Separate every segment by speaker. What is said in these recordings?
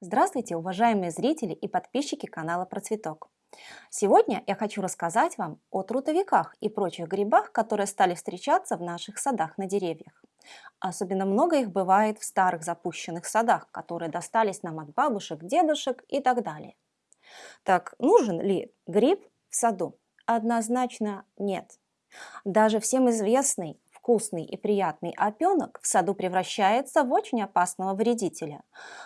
Speaker 1: Здравствуйте, уважаемые зрители и подписчики канала Процветок. Сегодня я хочу рассказать вам о трутовиках и прочих грибах, которые стали встречаться в наших садах на деревьях. Особенно много их бывает в старых запущенных садах, которые достались нам от бабушек, дедушек и так далее. Так, нужен ли гриб в саду? Однозначно нет. Даже всем известный вкусный и приятный опенок в саду превращается в очень опасного вредителя.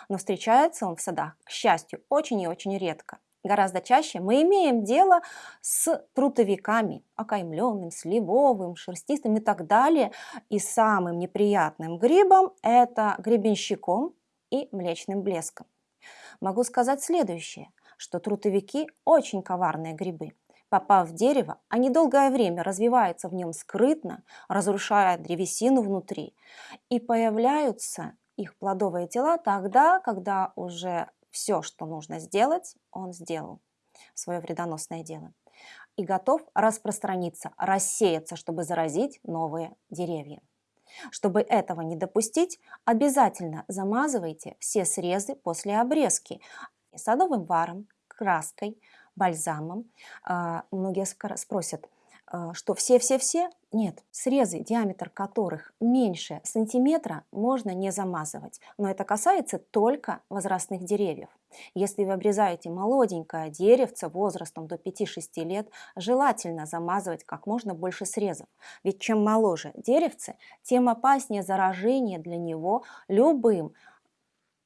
Speaker 1: Но встречается он в садах, к счастью, очень и очень редко. Гораздо чаще мы имеем дело с трутовиками, окаймленным, сливовым, шерстистым и так далее. И самым неприятным грибом это гребенщиком и млечным блеском. Могу сказать следующее, что трутовики очень коварные грибы. Попав в дерево, они долгое время развиваются в нем скрытно, разрушая древесину внутри, и появляются их плодовые тела тогда, когда уже все, что нужно сделать, он сделал, свое вредоносное дело, и готов распространиться, рассеяться, чтобы заразить новые деревья. Чтобы этого не допустить, обязательно замазывайте все срезы после обрезки садовым варом, краской, бальзамом. А, многие спросят, а, что все-все-все? Нет, срезы, диаметр которых меньше сантиметра, можно не замазывать. Но это касается только возрастных деревьев. Если вы обрезаете молоденькое деревце возрастом до 5-6 лет, желательно замазывать как можно больше срезов. Ведь чем моложе деревце, тем опаснее заражение для него любым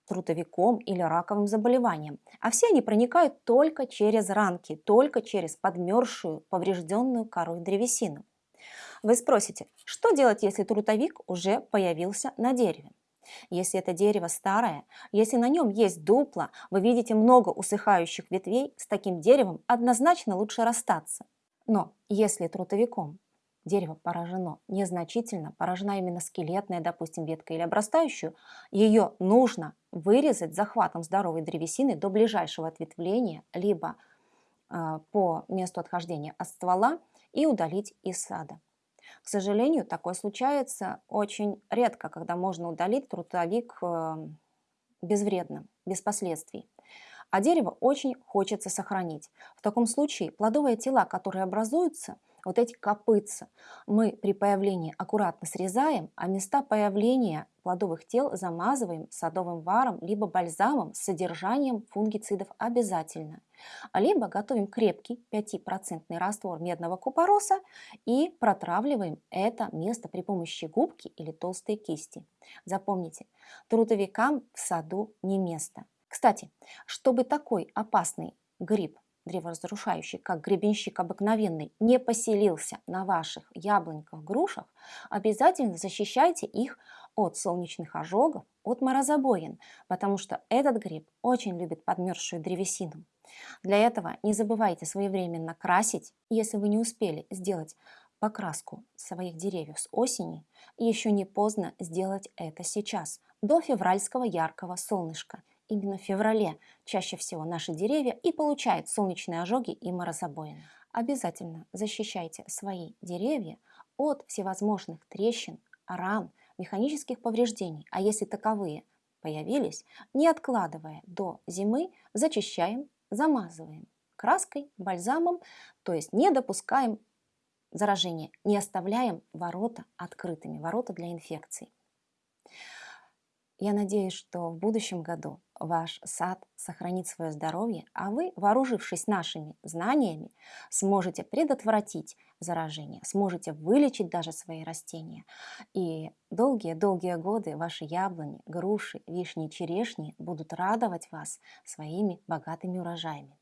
Speaker 1: трутовиком или раковым заболеванием. А все они проникают только через ранки, только через подмерзшую, поврежденную корой древесину. Вы спросите, что делать, если трутовик уже появился на дереве? Если это дерево старое, если на нем есть дупло, вы видите много усыхающих ветвей, с таким деревом однозначно лучше расстаться. Но если трутовиком дерево поражено незначительно, поражена именно скелетная, допустим, ветка или обрастающую, ее нужно вырезать захватом здоровой древесины до ближайшего ответвления, либо э, по месту отхождения от ствола и удалить из сада. К сожалению, такое случается очень редко, когда можно удалить трутовик э, безвредно, без последствий. А дерево очень хочется сохранить. В таком случае плодовые тела, которые образуются – вот эти копытца мы при появлении аккуратно срезаем, а места появления плодовых тел замазываем садовым варом либо бальзамом с содержанием фунгицидов обязательно. Либо готовим крепкий 5% раствор медного купороса и протравливаем это место при помощи губки или толстой кисти. Запомните, трудовикам в саду не место. Кстати, чтобы такой опасный гриб древоразрушающий, как гребенщик обыкновенный, не поселился на ваших яблоньках, грушах, обязательно защищайте их от солнечных ожогов, от морозобоин, потому что этот гриб очень любит подмерзшую древесину. Для этого не забывайте своевременно красить, если вы не успели сделать покраску своих деревьев с осени, еще не поздно сделать это сейчас, до февральского яркого солнышка – именно в феврале чаще всего наши деревья и получают солнечные ожоги и морозобоины. Обязательно защищайте свои деревья от всевозможных трещин, ран, механических повреждений, а если таковые появились, не откладывая до зимы, зачищаем, замазываем краской, бальзамом, то есть не допускаем заражения, не оставляем ворота открытыми, ворота для инфекций. Я надеюсь, что в будущем году ваш сад сохранит свое здоровье, а вы, вооружившись нашими знаниями, сможете предотвратить заражение, сможете вылечить даже свои растения. И долгие-долгие годы ваши яблони, груши, вишни, черешни будут радовать вас своими богатыми урожаями.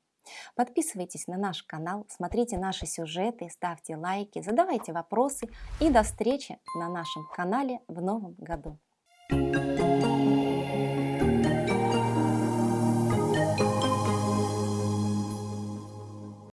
Speaker 1: Подписывайтесь на наш канал, смотрите наши сюжеты, ставьте лайки, задавайте вопросы и до встречи на нашем канале в новом году.